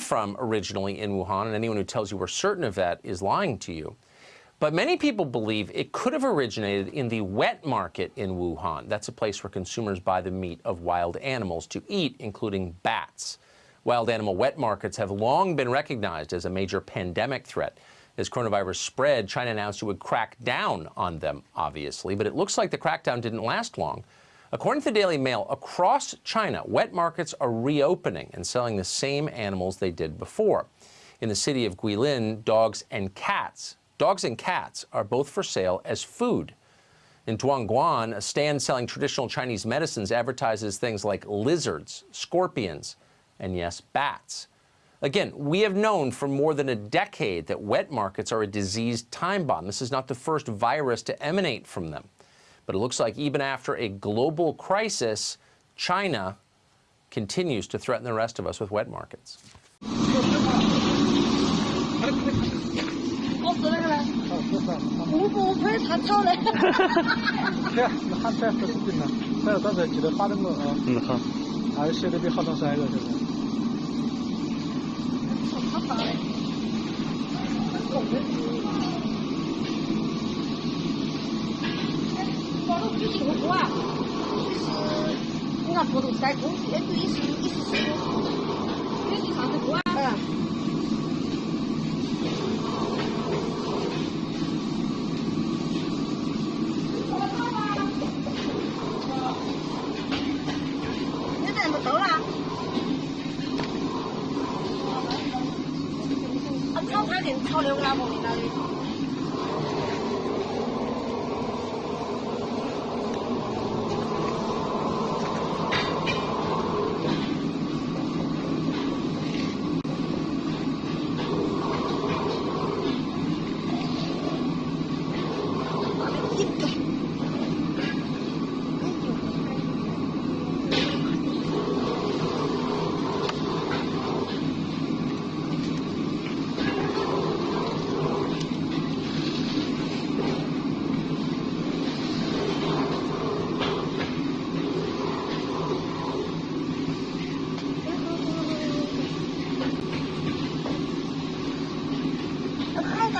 from originally in Wuhan, and anyone who tells you we're certain of that is lying to you. But many people believe it could have originated in the wet market in Wuhan. That's a place where consumers buy the meat of wild animals to eat, including bats. Wild animal wet markets have long been recognized as a major pandemic threat. As coronavirus spread, China announced it would crack down on them, obviously, but it looks like the crackdown didn't last long. According to the Daily Mail, across China, wet markets are reopening and selling the same animals they did before. In the city of Guilin, dogs and cats, dogs and cats are both for sale as food. In Dongguan, a stand selling traditional Chinese medicines advertises things like lizards, scorpions, and yes, bats. Again, we have known for more than a decade that wet markets are a diseased time bomb. This is not the first virus to emanate from them. But it looks like even after a global crisis, China continues to threaten the rest of us with wet markets. 就是过啊，就是你看过路车过，面对也是，也是过，面对啥子过啊？嗯。我到了。你人不走了？他走快点，超两个老伯的。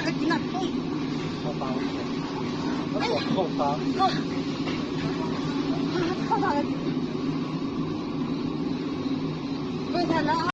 个囡仔痛。我包，我我包。我，我包。不啊。